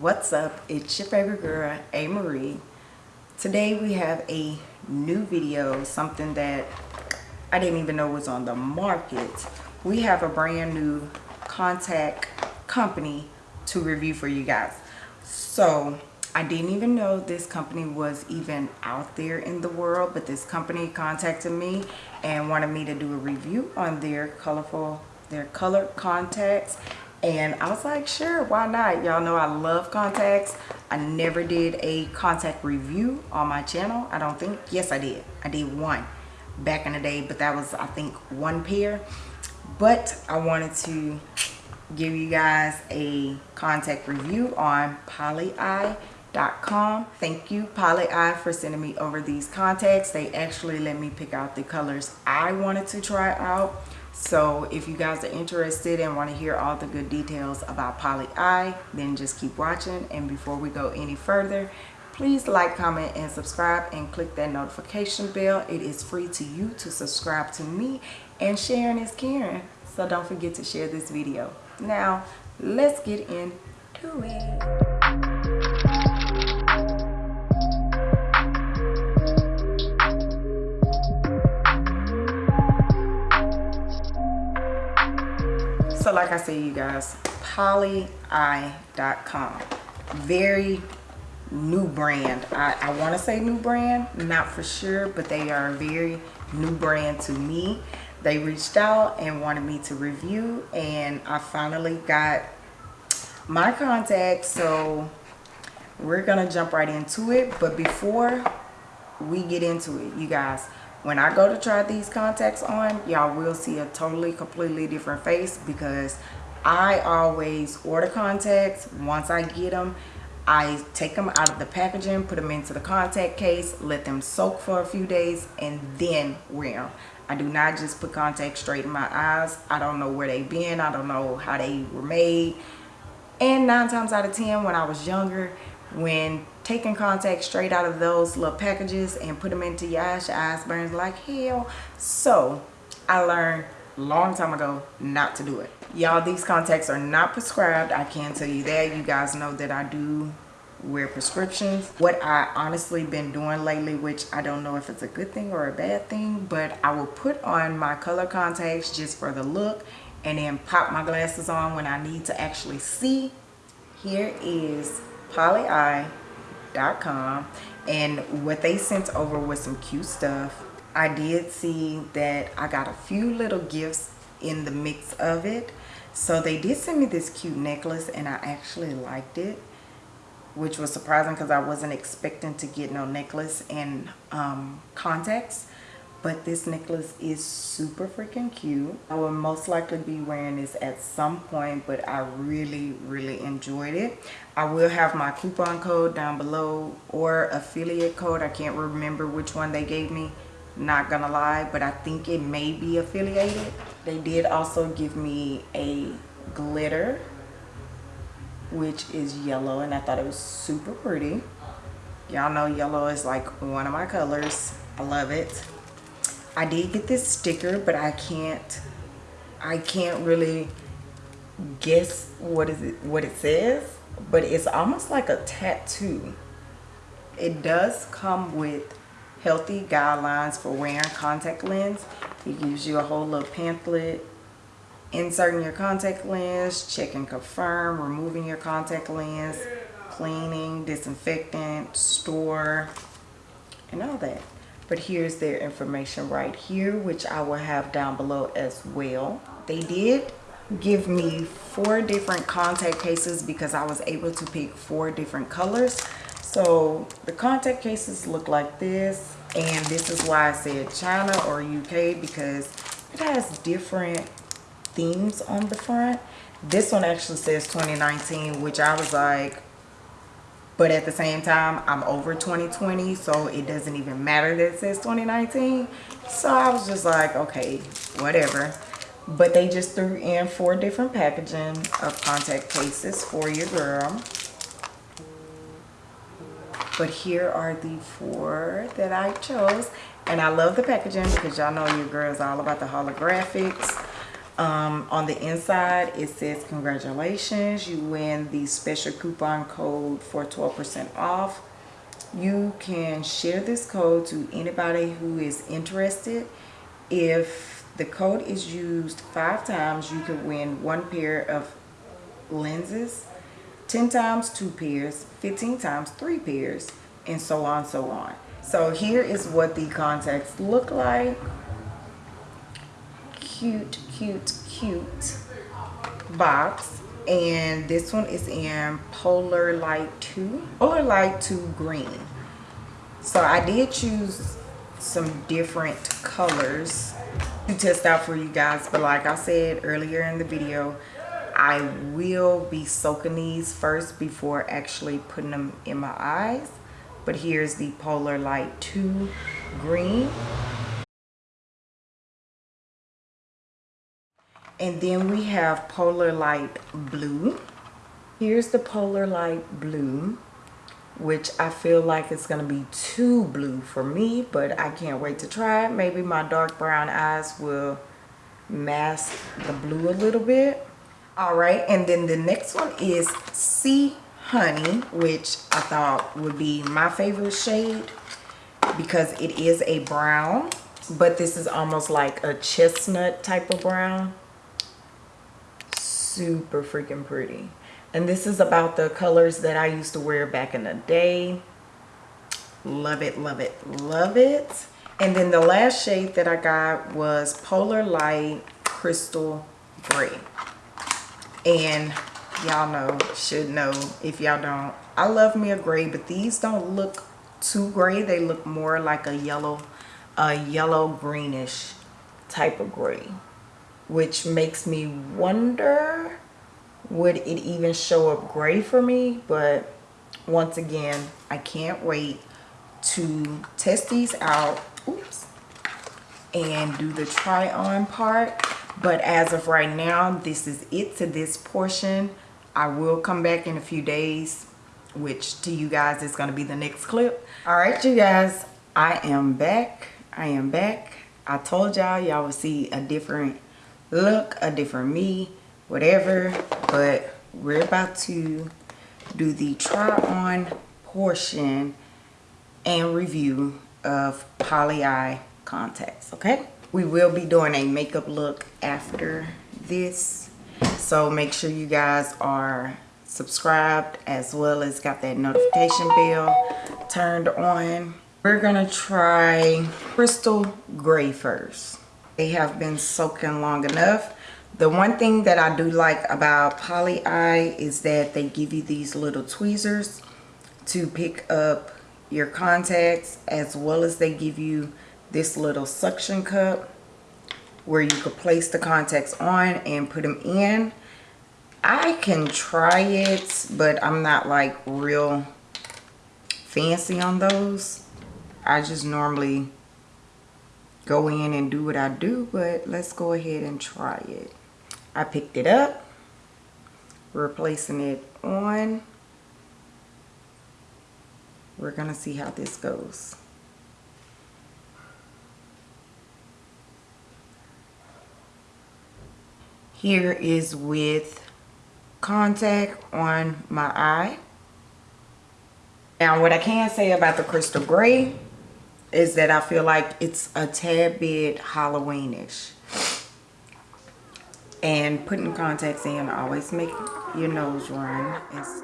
what's up? It's your favorite girl a. Marie. Today we have a new video something that i didn't even know was on the market. We have a brand new contact company to review for you guys. So i didn't even know this company was even out there in the world but this company contacted me and wanted me to do a review on their colorful their color contacts and I was like sure why not? Y'all know I love contacts. I never did a contact review on my channel I don't think. Yes I did. I did one back in the day but that was I think one pair. But I wanted to give you guys a contact review on polyeye.com thank you polyeye for sending me over these contacts. They actually let me pick out the colors I wanted to try out so if you guys are interested and want to hear all the good details about Poly Eye, then just keep watching. And before we go any further, please like, comment, and subscribe and click that notification bell. It is free to you to subscribe to me and sharing is caring. So don't forget to share this video. Now, let's get into it. Like i say, you guys polyeye.com very new brand. I, I want to say new brand not for sure but they are a very new brand to me. They reached out and wanted me to review and i finally got my contact so we're gonna jump right into it. But before we get into it you guys when I go to try these contacts on, y'all will see a totally, completely different face because I always order contacts. Once I get them, I take them out of the packaging, put them into the contact case, let them soak for a few days, and then wear them. I do not just put contacts straight in my eyes. I don't know where they've been. I don't know how they were made. And nine times out of 10, when I was younger, when taking contacts straight out of those little packages and put them into your eyes, your eyes burns like hell. So I learned long time ago not to do it. Y'all, these contacts are not prescribed. I can tell you that. You guys know that I do wear prescriptions. What I honestly been doing lately, which I don't know if it's a good thing or a bad thing, but I will put on my color contacts just for the look and then pop my glasses on when I need to actually see. Here is and what they sent over was some cute stuff. I did see that i got a few little gifts in the mix of it. So they did send me this cute necklace and i actually liked it which was surprising because i wasn't expecting to get no necklace and um, contacts but this necklace is super freaking cute. I will most likely be wearing this at some point but i really really enjoyed it. I will have my coupon code down below or affiliate code. I can't remember which one they gave me not gonna lie but i think it may be affiliated. They did also give me a glitter which is yellow and i thought it was super pretty. Y'all know yellow is like one of my colors. I love it I did get this sticker, but I can't, I can't really guess what is it, what it says, but it's almost like a tattoo. It does come with healthy guidelines for wearing contact lens. It gives you a whole little pamphlet inserting your contact lens, check and confirm, removing your contact lens, cleaning, disinfectant, store, and all that but here's their information right here which I will have down below as well. They did give me four different contact cases because I was able to pick four different colors. So the contact cases look like this and this is why I said China or UK because it has different themes on the front. This one actually says 2019 which I was like but at the same time i'm over 2020 so it doesn't even matter that it says 2019 so i was just like okay whatever. But they just threw in four different packaging of contact cases for your girl. But here are the four that i chose. And i love the packaging because y'all know your girl is all about the holographics Um, on the inside, it says, congratulations, you win the special coupon code for 12% off. You can share this code to anybody who is interested. If the code is used five times, you can win one pair of lenses, 10 times two pairs, 15 times three pairs, and so on, so on. So here is what the contacts look like cute, cute, cute box. And this one is in Polar Light 2. Polar Light 2 Green. So I did choose some different colors to test out for you guys. But like I said earlier in the video, I will be soaking these first before actually putting them in my eyes. But here's the Polar Light 2 Green. And then we have Polar Light Blue. Here's the Polar Light Blue, which I feel like it's going to be too blue for me, but I can't wait to try it. Maybe my dark brown eyes will mask the blue a little bit. All right, and then the next one is Sea Honey, which I thought would be my favorite shade because it is a brown, but this is almost like a chestnut type of brown super freaking pretty. And this is about the colors that I used to wear back in the day. Love it love it love it. And then the last shade that I got was Polar Light Crystal Gray. And y'all know should know if y'all don't I love me a gray but these don't look too gray. They look more like a yellow a yellow greenish type of gray which makes me wonder would it even show up gray for me? But once again I can't wait to test these out oops and do the try on part. But as of right now this is it to this portion. I will come back in a few days which to you guys is going to be the next clip. All right you guys I am back. I am back. I told y'all y'all will see a different look, a different me, whatever. But we're about to do the try on portion and review of Poly Eye contacts, okay? We will be doing a makeup look after this. So make sure you guys are subscribed as well as got that notification bell turned on. We're gonna try Crystal Gray first they have been soaking long enough the one thing that I do like about Poly Eye is that they give you these little tweezers to pick up your contacts as well as they give you this little suction cup where you could place the contacts on and put them in. I can try it, but I'm not like real fancy on those. I just normally go in and do what I do, but let's go ahead and try it. I picked it up, replacing it on. We're going to see how this goes. Here is with contact on my eye. Now what I can say about the crystal gray is that I feel like it's a tad bit Halloweenish. And putting contacts in always make your nose run. It's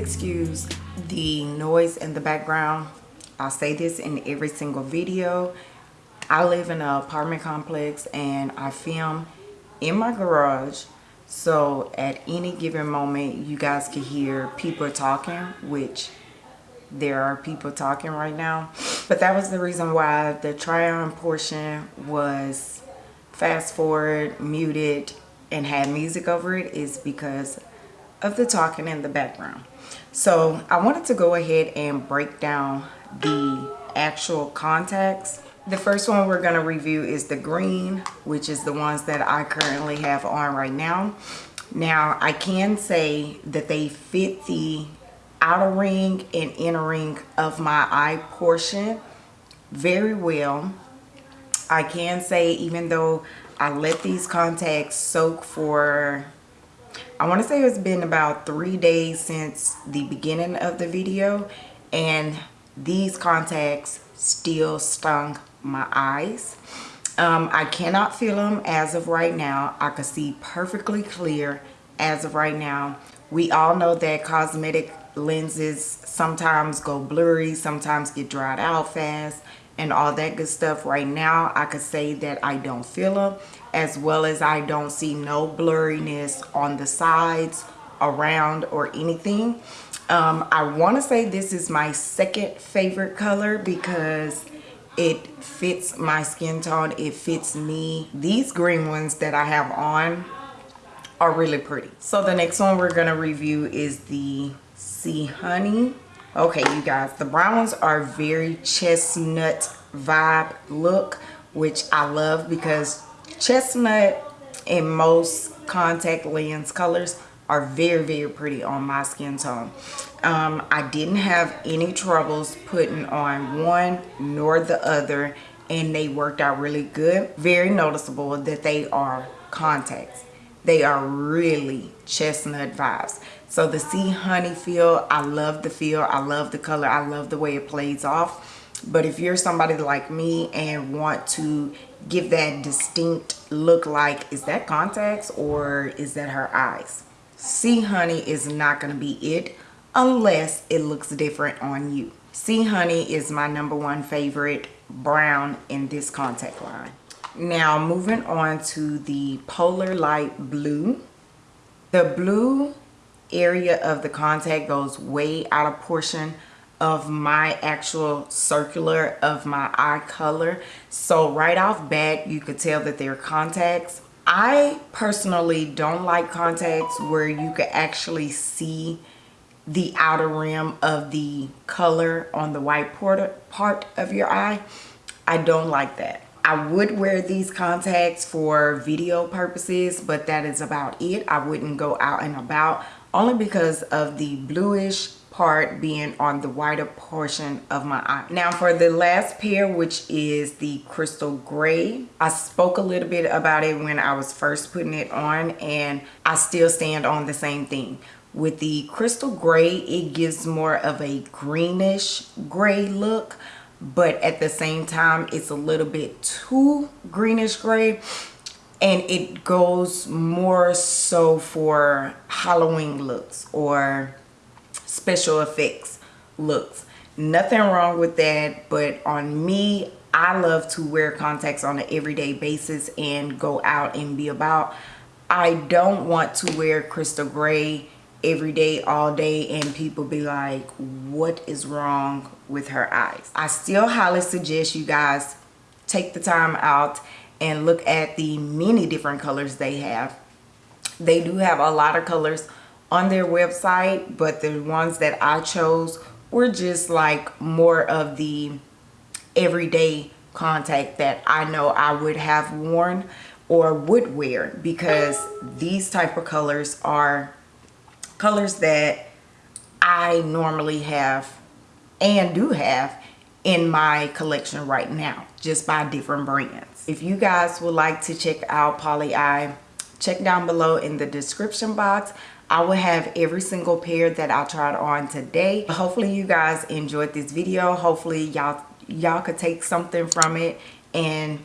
excuse the noise in the background. I'll say this in every single video. I live in an apartment complex and i film in my garage. So at any given moment you guys can hear people talking which there are people talking right now. But that was the reason why the try on portion was fast forward muted and had music over it is because of the talking in the background. So I wanted to go ahead and break down the actual contacts. The first one we're going to review is the green, which is the ones that I currently have on right now. Now I can say that they fit the outer ring and inner ring of my eye portion very well. I can say even though I let these contacts soak for I want to say it's been about three days since the beginning of the video and these contacts still stung my eyes. Um, I cannot feel them as of right now. I can see perfectly clear as of right now. We all know that cosmetic lenses sometimes go blurry, sometimes get dried out fast and all that good stuff. Right now, I could say that I don't feel them as well as I don't see no blurriness on the sides, around, or anything. Um, I want to say this is my second favorite color because it fits my skin tone. It fits me. These green ones that I have on are really pretty. So the next one we're going to review is the Sea Honey. Okay, you guys, the browns are very chestnut vibe look, which I love because chestnut in most contact lens colors are very very pretty on my skin tone. Um, i didn't have any troubles putting on one nor the other and they worked out really good. Very noticeable that they are contacts. They are really chestnut vibes so the sea honey feel i love the feel i love the color i love the way it plays off. But if you're somebody like me and want to give that distinct look like is that contacts or is that her eyes? Sea honey is not going to be it unless it looks different on you. Sea honey is my number one favorite brown in this contact line. Now moving on to the polar light blue. The blue area of the contact goes way out of portion of my actual circular of my eye color. So right off bat you could tell that they're contacts. I personally don't like contacts where you could actually see the outer rim of the color on the white part of your eye. I don't like that. I would wear these contacts for video purposes, but that is about it. I wouldn't go out and about only because of the bluish part being on the whiter portion of my eye. Now for the last pair, which is the crystal gray, I spoke a little bit about it when I was first putting it on and I still stand on the same thing. With the crystal gray, it gives more of a greenish gray look, but at the same time, it's a little bit too greenish gray and it goes more so for Halloween looks or special effects looks. Nothing wrong with that but on me i love to wear contacts on an everyday basis and go out and be about. I don't want to wear crystal gray every day all day and people be like what is wrong with her eyes? I still highly suggest you guys take the time out and look at the many different colors they have. They do have a lot of colors on their website but the ones that I chose were just like more of the everyday contact that I know I would have worn or would wear because these type of colors are colors that I normally have and do have in my collection right now just by different brands. If you guys would like to check out Poly Eye, check down below in the description box. I will have every single pair that I tried on today. Hopefully you guys enjoyed this video. Hopefully y'all y'all could take something from it and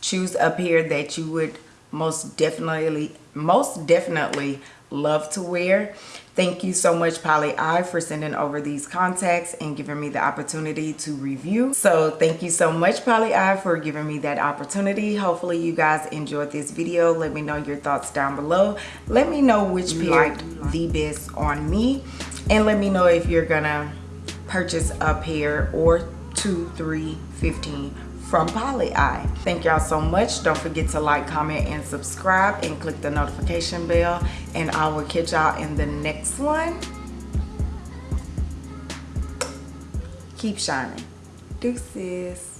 choose a pair that you would most definitely most definitely love to wear thank you so much Poly Eye for sending over these contacts and giving me the opportunity to review. So thank you so much Poly Eye for giving me that opportunity. Hopefully you guys enjoyed this video. Let me know your thoughts down below. Let me know which pair the best on me. And let me know if you're gonna purchase a pair or two three 15 from Poly Eye. Thank y'all so much. Don't forget to like, comment, and subscribe and click the notification bell. And I will catch y'all in the next one. Keep shining. Deuces.